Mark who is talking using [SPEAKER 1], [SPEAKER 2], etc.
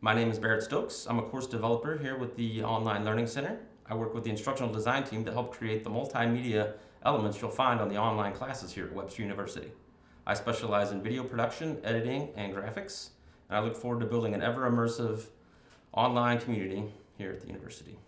[SPEAKER 1] My name is Barrett Stokes. I'm a course developer here with the Online Learning Center. I work with the instructional design team to help create the multimedia elements you'll find on the online classes here at Webster University. I specialize in video production, editing, and graphics, and I look forward to building an ever immersive online community here at the university.